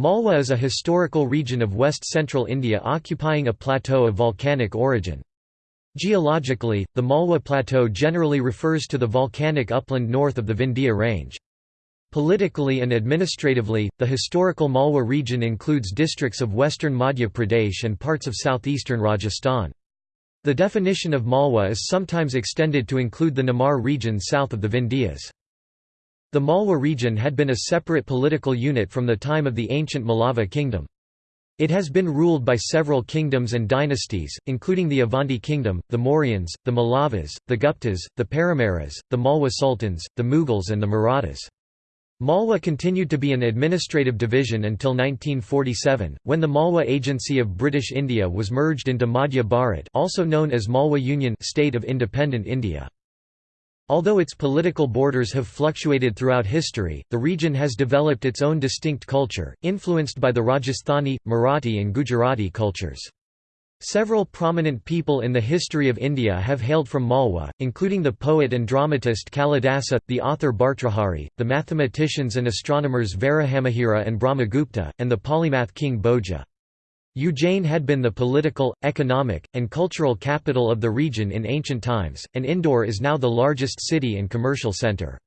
Malwa is a historical region of west-central India occupying a plateau of volcanic origin. Geologically, the Malwa Plateau generally refers to the volcanic upland north of the Vindhya Range. Politically and administratively, the historical Malwa region includes districts of western Madhya Pradesh and parts of southeastern Rajasthan. The definition of Malwa is sometimes extended to include the Nimar region south of the Vindhyas. The Malwa region had been a separate political unit from the time of the ancient Malava kingdom. It has been ruled by several kingdoms and dynasties, including the Avanti kingdom, the Mauryans, the Malavas, the Guptas, the Paramaras, the Malwa sultans, the Mughals and the Marathas. Malwa continued to be an administrative division until 1947, when the Malwa Agency of British India was merged into Madhya Bharat also known as Malwa Union state of independent India. Although its political borders have fluctuated throughout history, the region has developed its own distinct culture, influenced by the Rajasthani, Marathi and Gujarati cultures. Several prominent people in the history of India have hailed from Malwa, including the poet and dramatist Kalidasa, the author Bhartrhari, the mathematicians and astronomers Varahamihira and Brahmagupta, and the polymath king Bhoja. Ujjain had been the political, economic, and cultural capital of the region in ancient times, and Indore is now the largest city and commercial centre.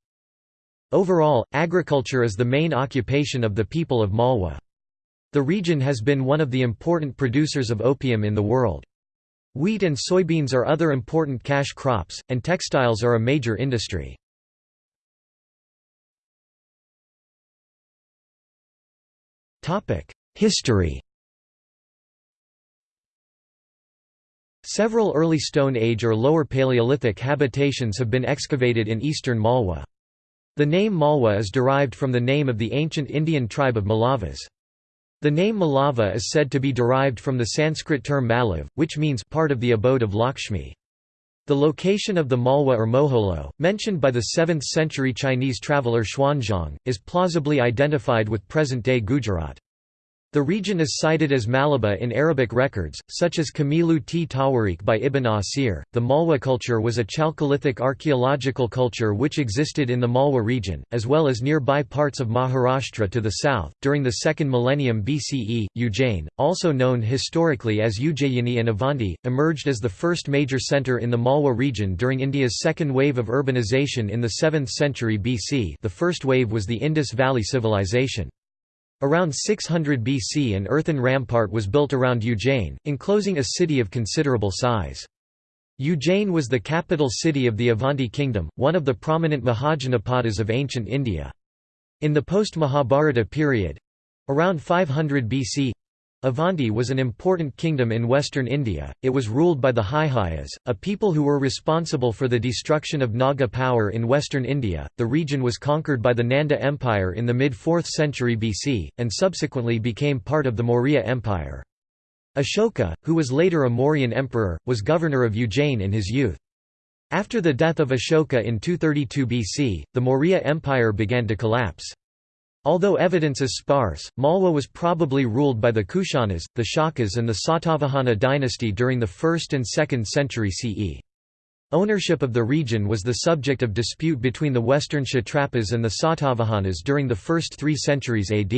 Overall, agriculture is the main occupation of the people of Malwa. The region has been one of the important producers of opium in the world. Wheat and soybeans are other important cash crops, and textiles are a major industry. History Several early Stone Age or Lower Paleolithic habitations have been excavated in eastern Malwa. The name Malwa is derived from the name of the ancient Indian tribe of Malavas. The name Malava is said to be derived from the Sanskrit term Malav, which means part of the abode of Lakshmi. The location of the Malwa or Moholo, mentioned by the 7th century Chinese traveller Xuanzang, is plausibly identified with present-day Gujarat. The region is cited as Malaba in Arabic records, such as Kamilu t Tawarikh by Ibn Asir. The Malwa culture was a Chalcolithic archaeological culture which existed in the Malwa region, as well as nearby parts of Maharashtra to the south. During the second millennium BCE, Ujjain, also known historically as Ujjayini and Avanti, emerged as the first major centre in the Malwa region during India's second wave of urbanization in the 7th century BC. The first wave was the Indus Valley Civilization. Around 600 BC an earthen rampart was built around Ujjain, enclosing a city of considerable size. Ujjain was the capital city of the Avanti kingdom, one of the prominent Mahajanapadas of ancient India. In the post-Mahabharata period—around 500 BC, Avanti was an important kingdom in western India, it was ruled by the Haihayas, a people who were responsible for the destruction of Naga power in western India. The region was conquered by the Nanda Empire in the mid-4th century BC, and subsequently became part of the Maurya Empire. Ashoka, who was later a Mauryan emperor, was governor of Ujjain in his youth. After the death of Ashoka in 232 BC, the Maurya Empire began to collapse. Although evidence is sparse, Malwa was probably ruled by the Kushanas, the Shakas and the Satavahana dynasty during the 1st and 2nd century CE. Ownership of the region was the subject of dispute between the western Kshatrapas and the Satavahanas during the first three centuries AD.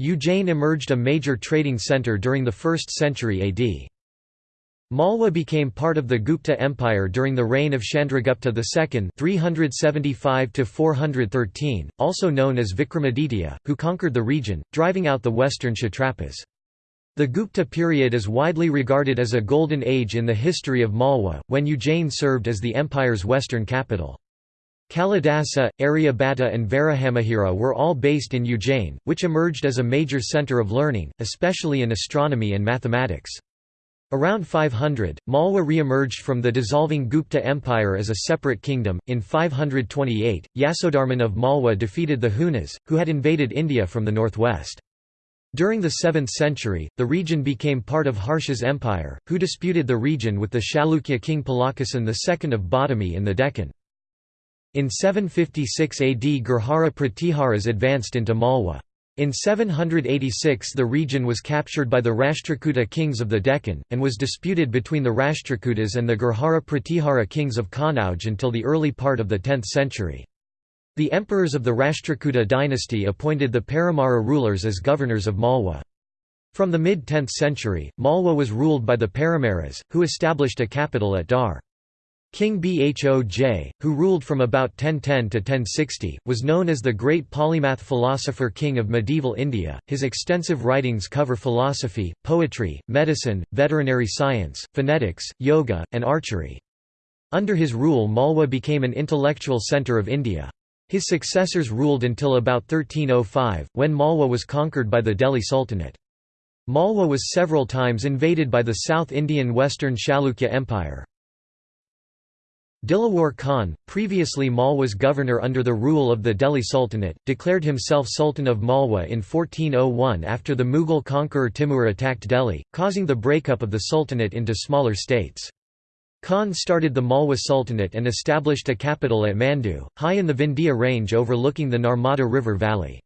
Ujjain emerged a major trading centre during the 1st century AD. Malwa became part of the Gupta Empire during the reign of Chandragupta II 375 also known as Vikramaditya, who conquered the region, driving out the western Kshatrapas. The Gupta period is widely regarded as a golden age in the history of Malwa, when Ujjain served as the empire's western capital. Kalidasa, Aryabhata and Varahamihira were all based in Ujjain, which emerged as a major centre of learning, especially in astronomy and mathematics. Around 500, Malwa re-emerged from the dissolving Gupta Empire as a separate kingdom. In 528, Yasodharman of Malwa defeated the Hunas, who had invaded India from the northwest. During the 7th century, the region became part of Harsha's empire, who disputed the region with the Chalukya king Pulakeshin II of Badami in the Deccan. In 756 AD Gurjara Pratiharas advanced into Malwa. In 786 the region was captured by the Rashtrakuta kings of the Deccan, and was disputed between the Rashtrakutas and the Gurjara Pratihara kings of Kannauj until the early part of the 10th century. The emperors of the Rashtrakuta dynasty appointed the Paramara rulers as governors of Malwa. From the mid-10th century, Malwa was ruled by the Paramaras, who established a capital at Dhar. King Bhoj, who ruled from about 1010 to 1060, was known as the great polymath philosopher king of medieval India. His extensive writings cover philosophy, poetry, medicine, veterinary science, phonetics, yoga, and archery. Under his rule Malwa became an intellectual centre of India. His successors ruled until about 1305, when Malwa was conquered by the Delhi Sultanate. Malwa was several times invaded by the South Indian Western Chalukya Empire. Dilawar Khan, previously Malwa's governor under the rule of the Delhi Sultanate, declared himself Sultan of Malwa in 1401 after the Mughal conqueror Timur attacked Delhi, causing the breakup of the Sultanate into smaller states. Khan started the Malwa Sultanate and established a capital at Mandu, high in the Vindhya range overlooking the Narmada River valley.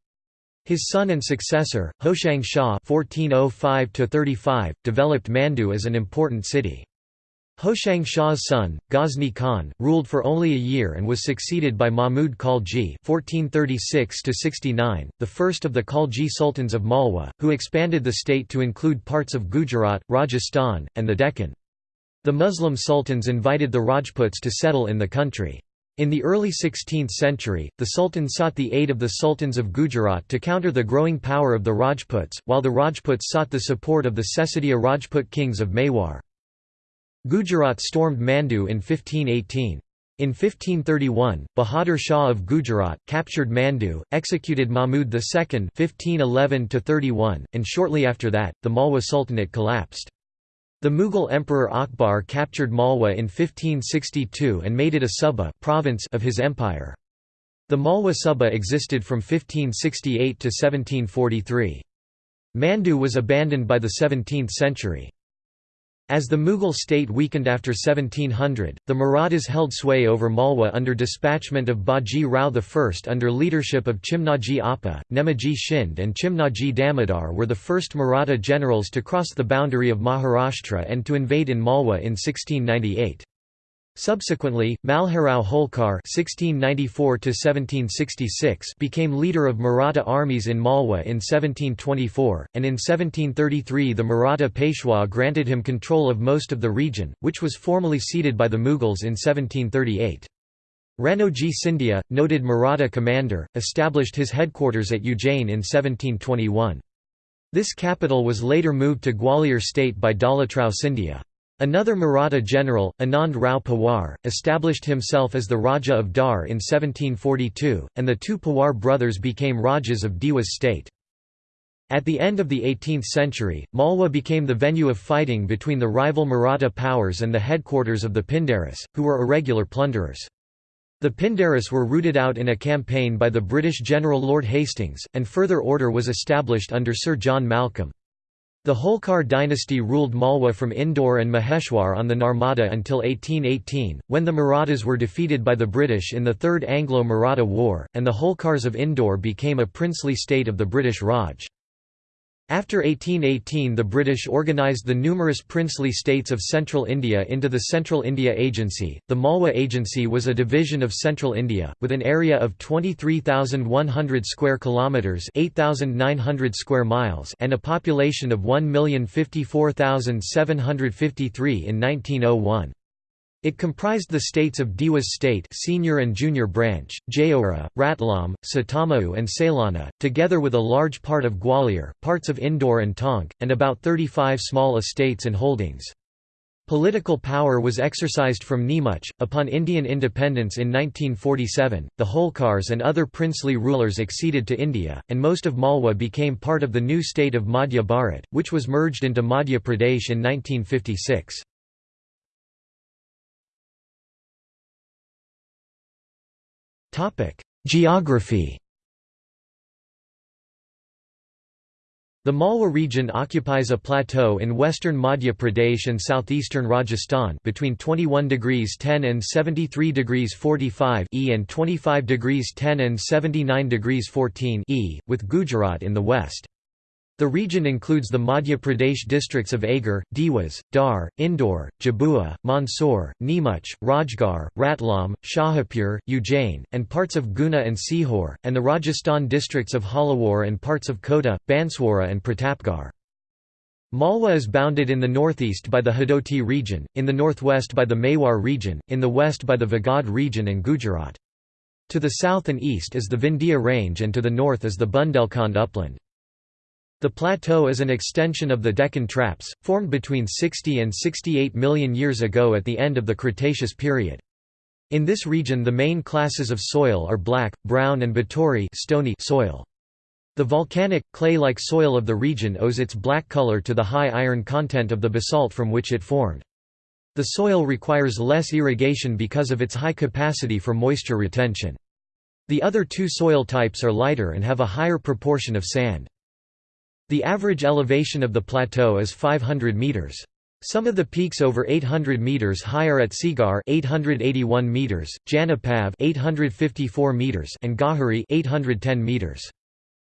His son and successor, Hoshang Shah (1405–35), developed Mandu as an important city. Hoshang Shah's son, Ghazni Khan, ruled for only a year and was succeeded by Mahmud Khalji (1436–69), the first of the Khalji sultans of Malwa, who expanded the state to include parts of Gujarat, Rajasthan, and the Deccan. The Muslim sultans invited the Rajputs to settle in the country. In the early 16th century, the Sultan sought the aid of the sultans of Gujarat to counter the growing power of the Rajputs, while the Rajputs sought the support of the Sesatiya Rajput kings of Mewar. Gujarat stormed Mandu in 1518. In 1531, Bahadur Shah of Gujarat, captured Mandu, executed Mahmud II (1511–31), and shortly after that, the Malwa Sultanate collapsed. The Mughal Emperor Akbar captured Malwa in 1562 and made it a Suba province of his empire. The Malwa Suba existed from 1568 to 1743. Mandu was abandoned by the 17th century. As the Mughal state weakened after 1700, the Marathas held sway over Malwa under dispatchment of Baji Rao I under leadership of Chimnaji Appa, Nemaji Shind and Chimnaji Damodar were the first Maratha generals to cross the boundary of Maharashtra and to invade in Malwa in 1698. Subsequently, Malharao Holkar (1694–1766) became leader of Maratha armies in Malwa in 1724, and in 1733 the Maratha Peshwa granted him control of most of the region, which was formally ceded by the Mughals in 1738. Ranoji Scindia, noted Maratha commander, established his headquarters at Ujjain in 1721. This capital was later moved to Gwalior state by Dolatrao Scindia. Another Maratha general, Anand Rao Pawar, established himself as the Raja of Dhar in 1742, and the two Pawar brothers became Rajas of Dewas state. At the end of the 18th century, Malwa became the venue of fighting between the rival Maratha powers and the headquarters of the Pindaris, who were irregular plunderers. The Pindaris were rooted out in a campaign by the British General Lord Hastings, and further order was established under Sir John Malcolm. The Holkar dynasty ruled Malwa from Indore and Maheshwar on the Narmada until 1818, when the Marathas were defeated by the British in the Third Anglo-Maratha War, and the Holkars of Indore became a princely state of the British Raj. After 1818 the British organised the numerous princely states of Central India into the Central India Agency. The Malwa Agency was a division of Central India, with an area of 23,100 square kilometres 8,900 square miles and a population of 1,054,753 in 1901. It comprised the states of Dewas State senior and junior branch, Jaora, Ratlam, Sitamau and Sailana, together with a large part of Gwalior, parts of Indore and Tonk, and about 35 small estates and holdings. Political power was exercised from Neemuch. Upon Indian independence in 1947, the Holkars and other princely rulers acceded to India, and most of Malwa became part of the new state of Madhya Bharat, which was merged into Madhya Pradesh in 1956. Geography The Malwa region occupies a plateau in western Madhya Pradesh and southeastern Rajasthan between 21 degrees 10 and 73 degrees 45 E and 25 degrees 10 and 79 degrees 14 E, with Gujarat in the west. The region includes the Madhya Pradesh districts of Agar, Dewas, Dhar, Indore, Jhabua, Mandsaur, Neemuch, Rajgarh, Ratlam, Shajapur, Ujjain, and parts of Guna and Sihor, and the Rajasthan districts of Jhalawar and parts of Kota, Banswara and Pratapgarh. Malwa is bounded in the northeast by the Hadoti region, in the northwest by the Mewar region, in the west by the Vagad region and Gujarat. To the south and east is the Vindhya range and to the north is the Bundelkhand upland. The plateau is an extension of the Deccan Traps, formed between 60 and 68 million years ago at the end of the Cretaceous period. In this region the main classes of soil are black, brown and Baturi stony soil. The volcanic, clay-like soil of the region owes its black color to the high iron content of the basalt from which it formed. The soil requires less irrigation because of its high capacity for moisture retention. The other two soil types are lighter and have a higher proportion of sand. The average elevation of the plateau is 500 meters. Some of the peaks over 800 meters higher at Sigar 881 meters, Janapav 854 meters and Gahari 810 meters.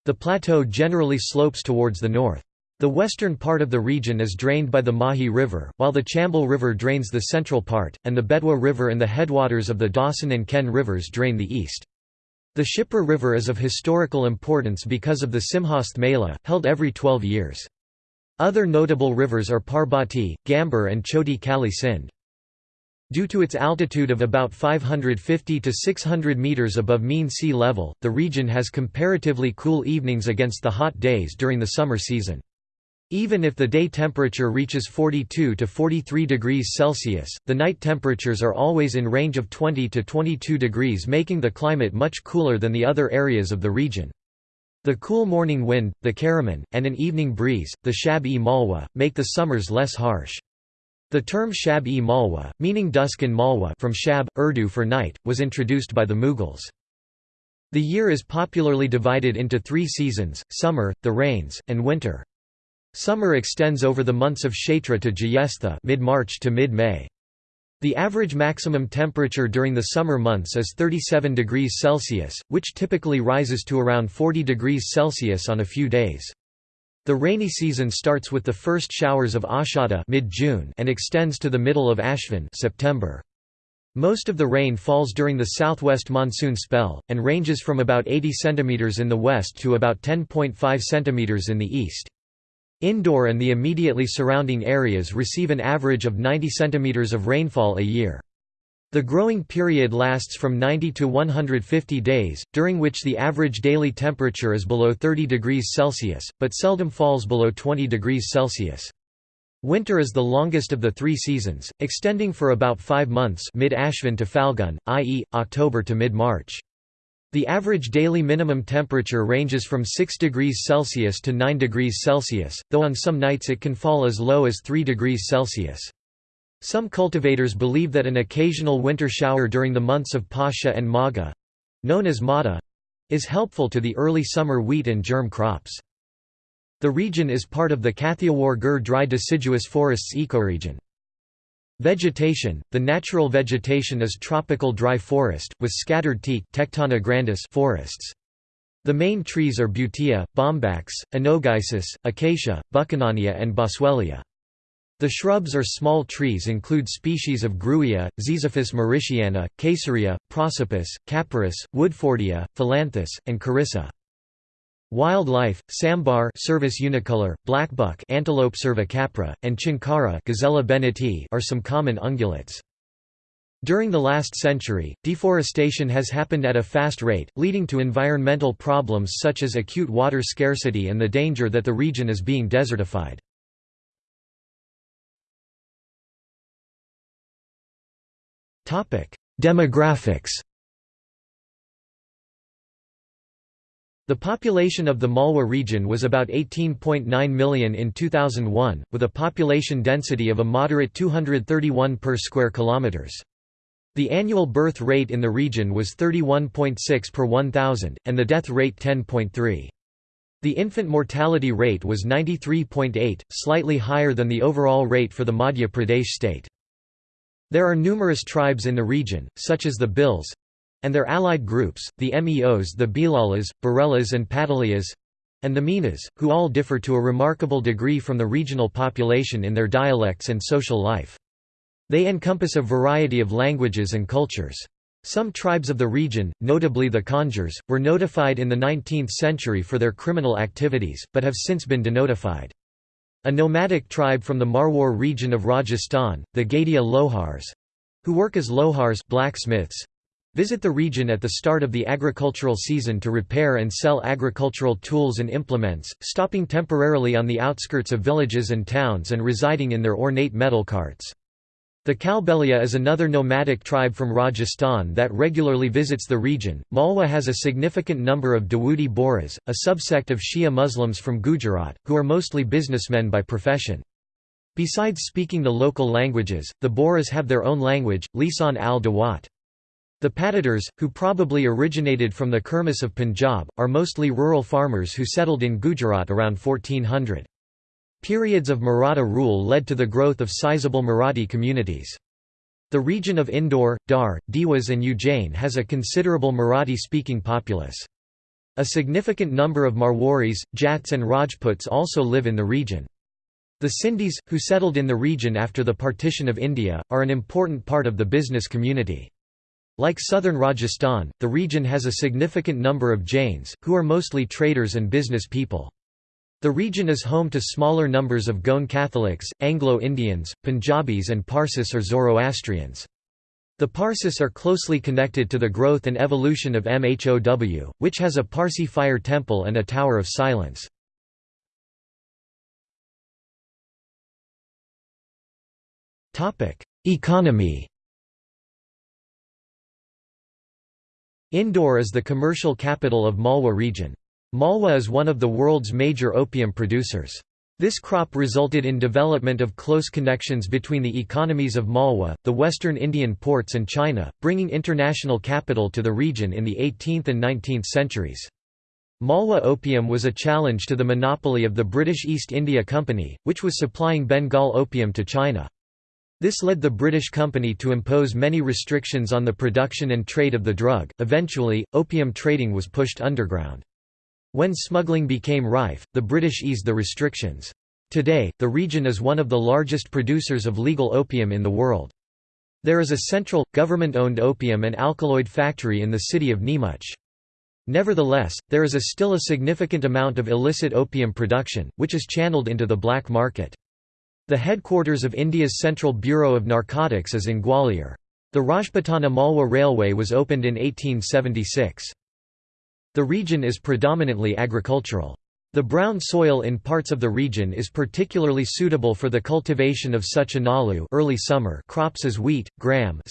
The plateau generally slopes towards the north. The western part of the region is drained by the Mahi River, while the Chambal River drains the central part, and the Betwa River and the headwaters of the Dhasan and Ken rivers drain the east. The Shipra River is of historical importance because of the Simhastha Mela, held every 12 years. Other notable rivers are Parbati, Gambhir and Choti Kali Sindh. Due to its altitude of about 550 to 600 meters above mean sea level, the region has comparatively cool evenings against the hot days during the summer season. Even if the day temperature reaches 42 to 43 degrees Celsius, the night temperatures are always in range of 20 to 22 degrees making the climate much cooler than the other areas of the region. The cool morning wind, the karaman, and an evening breeze, the shab-e malwa, make the summers less harsh. The term shab-e malwa, meaning dusk in Malwa from shab, Urdu for night, was introduced by the Mughals. The year is popularly divided into three seasons, summer, the rains, and winter. Summer extends over the months of Chaitra to Jyestha mid-March to mid-May. The average maximum temperature during the summer months is 37 degrees Celsius, which typically rises to around 40 degrees Celsius on a few days. The rainy season starts with the first showers of Ashada mid-June and extends to the middle of Ashvin September. Most of the rain falls during the southwest monsoon spell, and ranges from about 80 cm in the west to about 10.5 cm in the east. Indore and the immediately surrounding areas receive an average of 90 cm of rainfall a year. The growing period lasts from 90 to 150 days, during which the average daily temperature is below 30 degrees Celsius, but seldom falls below 20 degrees Celsius. Winter is the longest of the three seasons, extending for about five months mid-Ashvin to Falgun, i.e., October to mid-March. The average daily minimum temperature ranges from 6 degrees Celsius to 9 degrees Celsius, though on some nights it can fall as low as 3 degrees Celsius. Some cultivators believe that an occasional winter shower during the months of Pasha and Magha—known as Mada—is helpful to the early summer wheat and germ crops. The region is part of the Kathiawar Gir dry deciduous forests ecoregion. Vegetation – The natural vegetation is tropical dry forest, with scattered teak Tectona grandis forests. The main trees are Butea, Bombax, Anogeissus, Acacia, Buchanania and Boswellia. The shrubs or small trees include species of Grewia, Ziziphus mauritiana, Casearia, Prosopis, Capparis, Woodfordia, Phyllanthus, and Carissa. Wildlife: sambar Cervus unicolor, blackbuck Antilope cervicapra, and chinkara Gazella are some common ungulates. During the last century, deforestation has happened at a fast rate, leading to environmental problems such as acute water scarcity and the danger that the region is being desertified. Demographics The population of the Malwa region was about 18.9 million in 2001, with a population density of a moderate 231 per square kilometers. The annual birth rate in the region was 31.6 per 1,000, and the death rate 10.3. The infant mortality rate was 93.8, slightly higher than the overall rate for the Madhya Pradesh state. There are numerous tribes in the region, such as the Bhils, and their allied groups, the MEOs the Bhilalas, Barelas and Patalias and the Meenas, who all differ to a remarkable degree from the regional population in their dialects and social life. They encompass a variety of languages and cultures. Some tribes of the region, notably the Kanjars, were notified in the 19th century for their criminal activities, but have since been denotified. A nomadic tribe from the Marwar region of Rajasthan, the Gaidiya Lohars—who work as lohars blacksmiths, Visit the region at the start of the agricultural season to repair and sell agricultural tools and implements, stopping temporarily on the outskirts of villages and towns and residing in their ornate metal carts. The Kalbelia is another nomadic tribe from Rajasthan that regularly visits the region. Malwa has a significant number of Dawoodi Bohras, a subsect of Shia Muslims from Gujarat, who are mostly businessmen by profession. Besides speaking the local languages, the Bohras have their own language, Lisan al-Dawat. The Patidars, who probably originated from the Kurmis of Punjab, are mostly rural farmers who settled in Gujarat around 1400. Periods of Maratha rule led to the growth of sizable Marathi communities. The region of Indore, Dhar, Dewas and Ujjain has a considerable Marathi-speaking populace. A significant number of Marwaris, Jats and Rajputs also live in the region. The Sindhis, who settled in the region after the partition of India, are an important part of the business community. Like southern Rajasthan, the region has a significant number of Jains, who are mostly traders and business people. The region is home to smaller numbers of Goan Catholics, Anglo-Indians, Punjabis and Parsis or Zoroastrians. The Parsis are closely connected to the growth and evolution of MHOW, which has a Parsi fire temple and a Tower of Silence. Economy Indore is the commercial capital of Malwa region. Malwa is one of the world's major opium producers. This crop resulted in development of close connections between the economies of Malwa, the western Indian ports and China, bringing international capital to the region in the 18th and 19th centuries. Malwa opium was a challenge to the monopoly of the British East India Company, which was supplying Bengal opium to China. This led the British company to impose many restrictions on the production and trade of the drug. Eventually, opium trading was pushed underground. When smuggling became rife, the British eased the restrictions. Today, the region is one of the largest producers of legal opium in the world. There is a central, government-owned opium and alkaloid factory in the city of Neemuch. Nevertheless, there is a still a significant amount of illicit opium production, which is channeled into the black market. The headquarters of India's Central Bureau of Narcotics is in Gwalior. The Rajputana Malwa Railway was opened in 1876. The region is predominantly agricultural. The brown soil in parts of the region is particularly suitable for the cultivation of such analu early summer crops as wheat, gram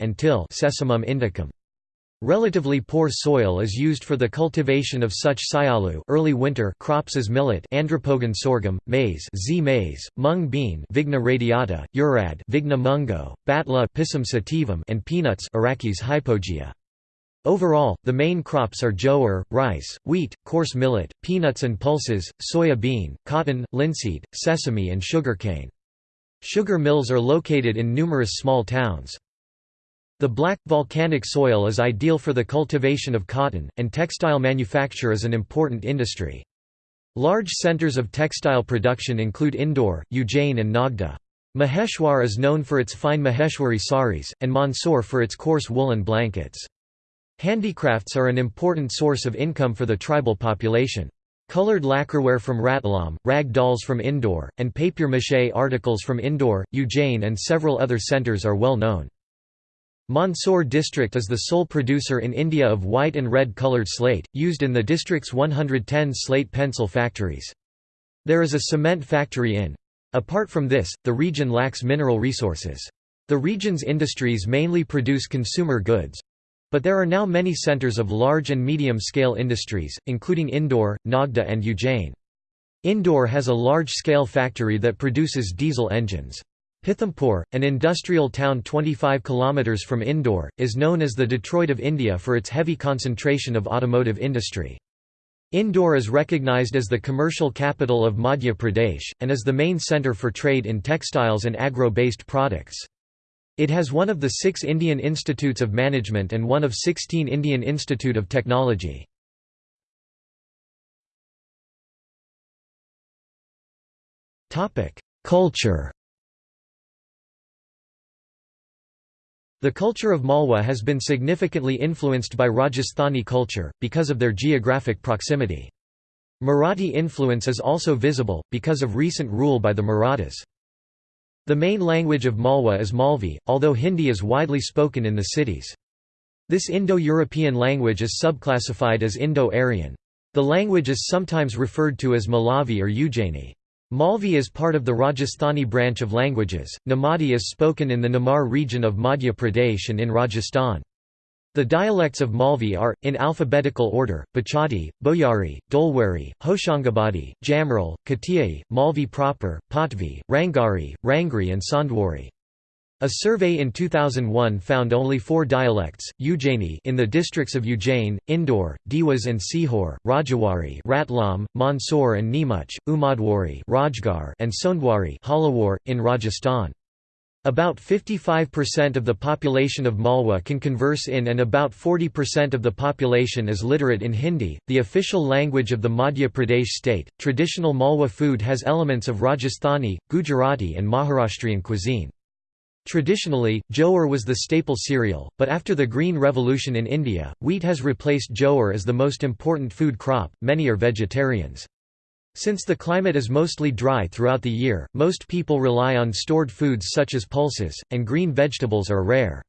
and till Sesamum indicum. Relatively poor soil is used for the cultivation of such sialu early winter crops as millet andropogon sorghum, maize Zea mays, mung bean Vigna radiata, urad Vigna mungo, batla Pisum sativum and peanuts Arachis hypogaea. Overall, the main crops are jowar, rice, wheat, coarse millet, peanuts and pulses, soya bean, cotton, linseed, sesame and sugarcane. Sugar mills are located in numerous small towns. The black, volcanic soil is ideal for the cultivation of cotton, and textile manufacture is an important industry. Large centers of textile production include Indore, Ujjain and Nagda. Maheshwar is known for its fine Maheshwari saris, and Mandsaur for its coarse woolen blankets. Handicrafts are an important source of income for the tribal population. Colored lacquerware from Ratlam, rag dolls from Indore, and papier-mâché articles from Indore, Ujjain and several other centers are well known. Mandsaur district is the sole producer in India of white and red coloured slate, used in the district's 110 slate pencil factories. There is a cement factory in. Apart from this, the region lacks mineral resources. The region's industries mainly produce consumer goods. But there are now many centres of large and medium-scale industries, including Indore, Nagda and Ujjain. Indore has a large-scale factory that produces diesel engines. Pithampur, an industrial town 25 kilometers from Indore, is known as the Detroit of India for its heavy concentration of automotive industry. Indore is recognized as the commercial capital of Madhya Pradesh, and is the main center for trade in textiles and agro-based products. It has one of the six Indian Institutes of Management and one of 16 Indian Institute of Technology. Culture The culture of Malwa has been significantly influenced by Rajasthani culture, because of their geographic proximity. Marathi influence is also visible, because of recent rule by the Marathas. The main language of Malwa is Malvi, although Hindi is widely spoken in the cities. This Indo-European language is subclassified as Indo-Aryan. The language is sometimes referred to as Malavi or Ujjaini. Malvi is part of the Rajasthani branch of languages. Nimadi is spoken in the Nimar region of Madhya Pradesh and in Rajasthan. The dialects of Malvi are, in alphabetical order, Bachadi, Boyari, Dolwari, Hoshangabadi, Jamral, Katiyai, Malvi proper, Patvi, Rangari, Rangri and Sondwari. A survey in 2001 found only four dialects, Ujjaini in the districts of Ujjain, Indore, Dewas and Sihor, Rajawari Ratlam, Mandsaur and Neemuch, Umadwari Rajgarh and Sondwari Jhalawar, in Rajasthan. About 55% of the population of Malwa can converse in and about 40% of the population is literate in Hindi, the official language of the Madhya Pradesh state. Traditional Malwa food has elements of Rajasthani, Gujarati, and Maharashtrian cuisine. Traditionally, jowar was the staple cereal, but after the Green Revolution in India, wheat has replaced jowar as the most important food crop. Many are vegetarians. Since the climate is mostly dry throughout the year, most people rely on stored foods such as pulses, and green vegetables are rare.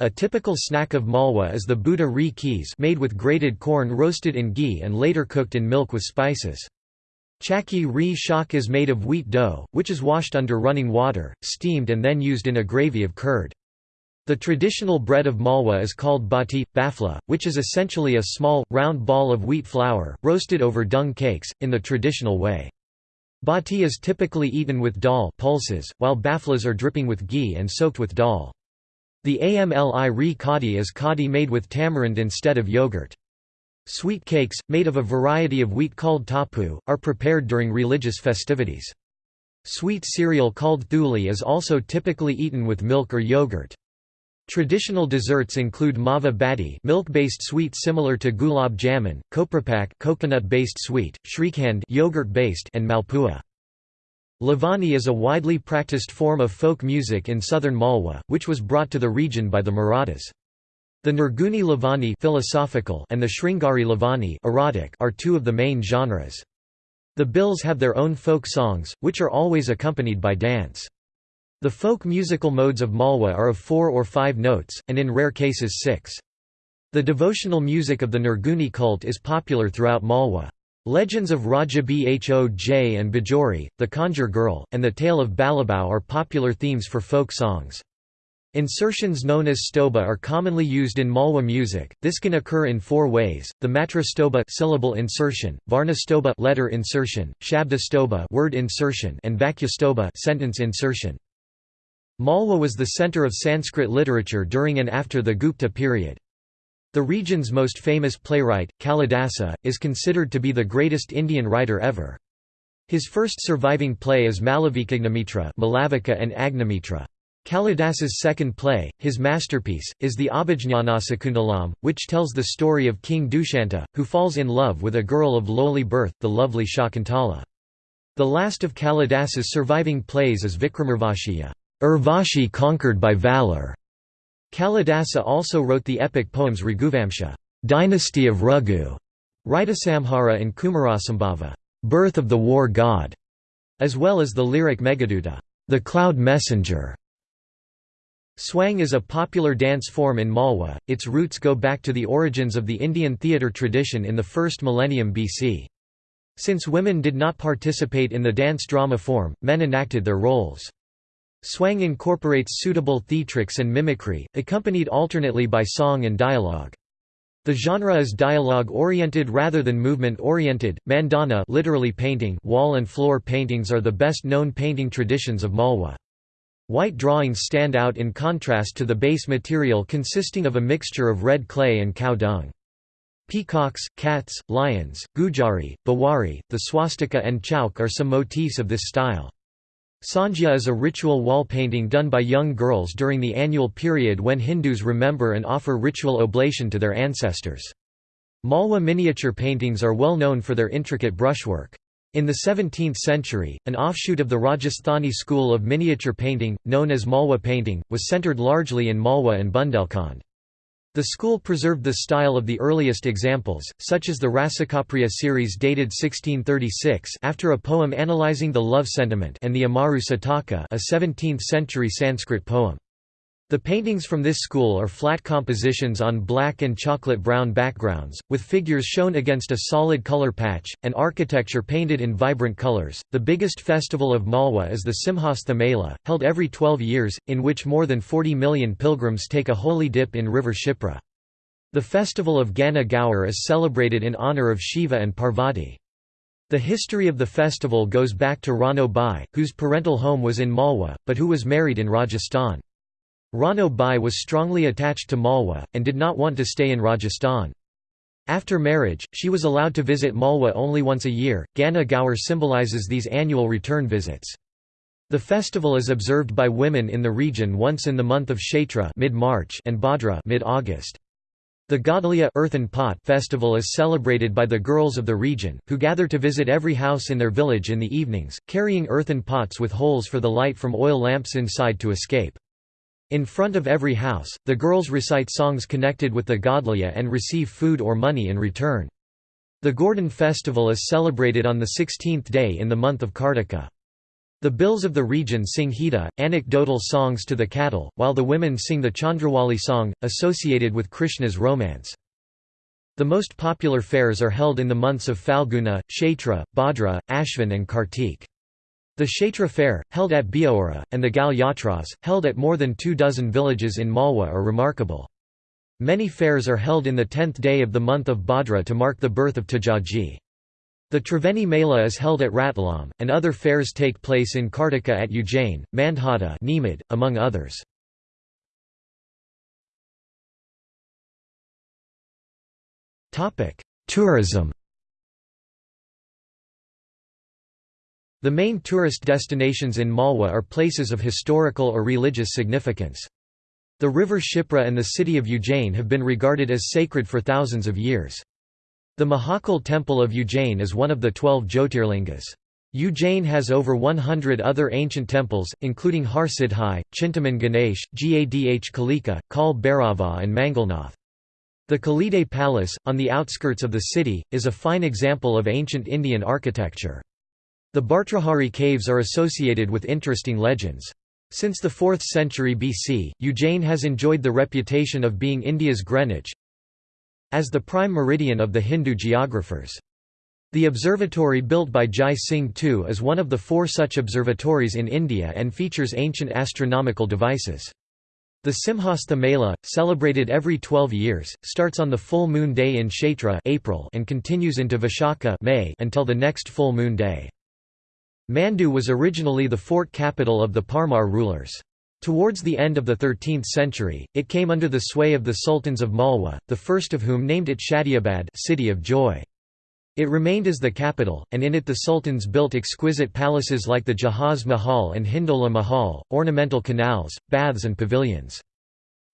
A typical snack of Malwa is the bhutta ri kees made with grated corn roasted in ghee and later cooked in milk with spices. Chakki ri shak is made of wheat dough, which is washed under running water, steamed and then used in a gravy of curd. The traditional bread of Malwa is called bati, bafla, which is essentially a small, round ball of wheat flour, roasted over dung cakes, in the traditional way. Bati is typically eaten with dal pulses, while baflas are dripping with ghee and soaked with dal. The amli ri kadi is kadi made with tamarind instead of yogurt. Sweet cakes, made of a variety of wheat called tapu, are prepared during religious festivities. Sweet cereal called thuli is also typically eaten with milk or yogurt. Traditional desserts include mava bati milk-based sweet similar to gulab jamun, koprapak coconut-based sweet, shrikhand yogurt-based and malpua. Lavani is a widely practiced form of folk music in southern Malwa, which was brought to the region by the Marathas. The Nirguni Lavani philosophical and the Sringari Lavani erotic are two of the main genres. The Bhils have their own folk songs, which are always accompanied by dance. The folk musical modes of Malwa are of four or five notes, and in rare cases six. The devotional music of the Nirguni cult is popular throughout Malwa. Legends of Raja Bhoj and Bajori, the Kanjar Girl, and the tale of Balabao are popular themes for folk songs. Insertions known as stoba are commonly used in Malwa music. This can occur in four ways: the matra stoba syllable insertion, varna stoba letter insertion, shabda stoba word insertion, and vakya stoba sentence insertion. Malwa was the center of Sanskrit literature during and after the Gupta period. The region's most famous playwright, Kalidasa, is considered to be the greatest Indian writer ever. His first surviving play is Malavikagnimitra Malavika and Agnimitra. Kalidasa's second play, his masterpiece, is the Abhijnanasakuntalam, which tells the story of King Dushyanta, who falls in love with a girl of lowly birth, the lovely Shakuntala. The last of Kalidasa's surviving plays is Vikramarvashiya, Urvashi conquered by valor. Kalidasa also wrote the epic poems Raghuvamsha, Dynasty of Raghu, Ritusamhara and Kumarasambhava, Birth of the War God, as well as the lyric Meghaduta, the Cloud Messenger. Swang is a popular dance form in Malwa, its roots go back to the origins of the Indian theatre tradition in the first millennium BC. Since women did not participate in the dance drama form, men enacted their roles. Swang incorporates suitable theatrics and mimicry, accompanied alternately by song and dialogue. The genre is dialogue-oriented rather than movement-oriented. Mandana literally painting wall and floor paintings are the best known painting traditions of Malwa. White drawings stand out in contrast to the base material consisting of a mixture of red clay and cow dung. Peacocks, cats, lions, gujari, bawari, the swastika and chauk are some motifs of this style. Sandhya is a ritual wall painting done by young girls during the annual period when Hindus remember and offer ritual oblation to their ancestors. Malwa miniature paintings are well known for their intricate brushwork. In the 17th century, an offshoot of the Rajasthani school of miniature painting, known as Malwa painting, was centered largely in Malwa and Bundelkhand. The school preserved the style of the earliest examples, such as the Rasikapriya series dated 1636 after a poem analyzing the love sentiment and the Amaru Sataka a 17th-century Sanskrit poem. The paintings from this school are flat compositions on black and chocolate-brown backgrounds, with figures shown against a solid color patch, and architecture painted in vibrant colors. The biggest festival of Malwa is the Simhastha Mela, held every 12 years, in which more than 40 million pilgrims take a holy dip in river Shipra. The festival of Gana Gaur is celebrated in honor of Shiva and Parvati. The history of the festival goes back to Rano Bai, whose parental home was in Malwa, but who was married in Rajasthan. Rano Bai was strongly attached to Malwa, and did not want to stay in Rajasthan. After marriage, she was allowed to visit Malwa only once a year. Gana Gaur symbolizes these annual return visits. The festival is observed by women in the region once in the month of Chaitra mid-March and Bhadra mid-August. The Godliya earthen pot festival is celebrated by the girls of the region, who gather to visit every house in their village in the evenings, carrying earthen pots with holes for the light from oil lamps inside to escape. In front of every house, the girls recite songs connected with the Godliya and receive food or money in return. The Gordhan festival is celebrated on the 16th day in the month of Kartika. The Bhils of the region sing Hita, anecdotal songs to the cattle, while the women sing the Chandrawali song, associated with Krishna's romance. The most popular fairs are held in the months of Falguna, Chaitra, Bhadra, Ashvin and Kartik. The Chaitra fair, held at Biaora, and the Gal Yatras, held at more than two dozen villages in Malwa are remarkable. Many fairs are held in the tenth day of the month of Bhadra to mark the birth of Tajaji. The Triveni Mela is held at Ratlam, and other fairs take place in Kartika at Ujjain, Mandhata among others. Tourism The main tourist destinations in Malwa are places of historical or religious significance. The river Shipra and the city of Ujjain have been regarded as sacred for thousands of years. The Mahakal temple of Ujjain is one of the twelve Jyotirlingas. Ujjain has over 100 other ancient temples, including Harsiddhi, Chintaman Ganesh, Gadh Kalika, Kal Bhairava and Mangalnath. The Kaliadeh Palace, on the outskirts of the city, is a fine example of ancient Indian architecture. The Bhartrahari caves are associated with interesting legends. Since the 4th century BC, Ujjain has enjoyed the reputation of being India's Greenwich as the prime meridian of the Hindu geographers. The observatory built by Jai Singh II is one of the four such observatories in India and features ancient astronomical devices. The Simhastha Mela, celebrated every 12 years, starts on the full moon day in Chaitra April and continues into Vishakha May until the next full moon day. Mandu was originally the fort capital of the Parmar rulers. Towards the end of the 13th century, it came under the sway of the sultans of Malwa, the first of whom named it Shadiabad city of joy. It remained as the capital, and in it the sultans built exquisite palaces like the Jahaz Mahal and Hindola Mahal, ornamental canals, baths and pavilions.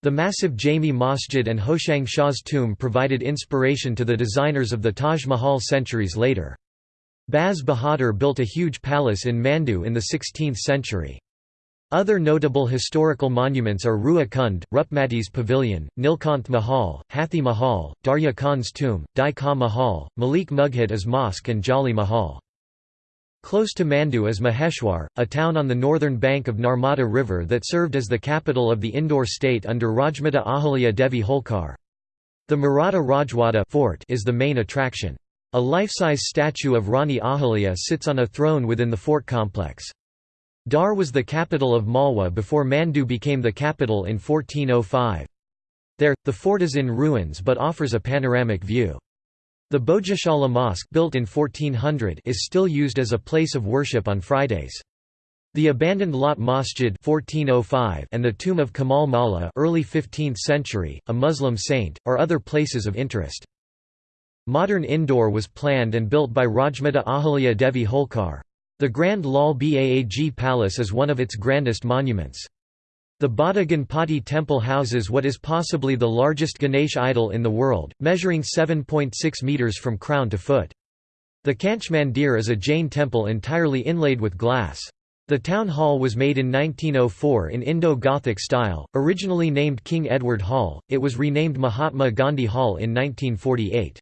The massive Jami Masjid and Hoshang Shah's tomb provided inspiration to the designers of the Taj Mahal centuries later. Baz Bahadur built a huge palace in Mandu in the 16th century. Other notable historical monuments are Rua Kund, Rupmati's Pavilion, Nilkanth Mahal, Hathi Mahal, Darya Khan's tomb, Dai Ka Mahal, Malik Mughat Mosque and Jali Mahal. Close to Mandu is Maheshwar, a town on the northern bank of Narmada River that served as the capital of the Indore state under Rajmata Ahalya Devi Holkar. The Maratha Rajwada fort is the main attraction. A life-size statue of Rani Ahalya sits on a throne within the fort complex. Dhar was the capital of Malwa before Mandu became the capital in 1405. There, the fort is in ruins but offers a panoramic view. The Bhojashala Mosque built in 1400 is still used as a place of worship on Fridays. The abandoned Lot Masjid 1405 and the tomb of Kamal Maula early 15th century, a Muslim saint, are other places of interest. Modern Indore was planned and built by Rajmata Ahalya Devi Holkar. The Grand Lal Baag Palace is one of its grandest monuments. The Bada Ganpati temple houses what is possibly the largest Ganesh idol in the world, measuring 7.6 metres from crown to foot. The Kanch Mandir is a Jain temple entirely inlaid with glass. The town hall was made in 1904 in Indo-Gothic style, originally named King Edward Hall, it was renamed Mahatma Gandhi Hall in 1948.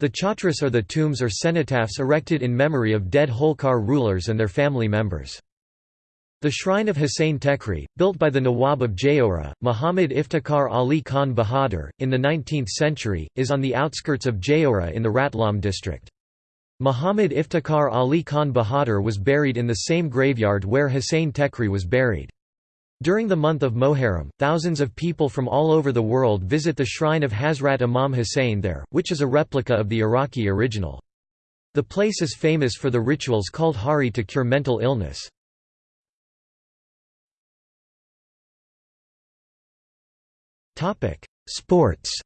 The chhatris are the tombs or cenotaphs erected in memory of dead Holkar rulers and their family members. The shrine of Hussain Tekri, built by the Nawab of Jaora, Muhammad Iftikhar Ali Khan Bahadur, in the 19th century, is on the outskirts of Jaora in the Ratlam district. Muhammad Iftikhar Ali Khan Bahadur was buried in the same graveyard where Hussain Tekri was buried. During the month of Moharram, thousands of people from all over the world visit the shrine of Hazrat Imam Hussein there, which is a replica of the Iraqi original. The place is famous for the rituals called hari to cure mental illness. Sports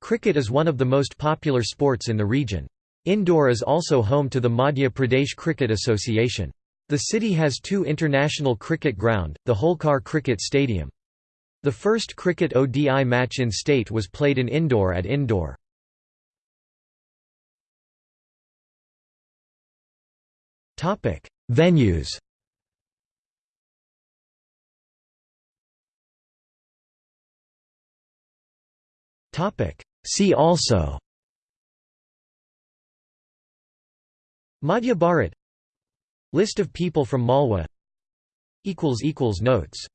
Cricket is one of the most popular sports in the region. Indore is also home to the Madhya Pradesh Cricket Association. The city has two international cricket ground, the Holkar Cricket Stadium. The first cricket ODI match in state was played in Indore at Indore. Venues Topic: See also Madhya Bharat List of people from Malwa. Notes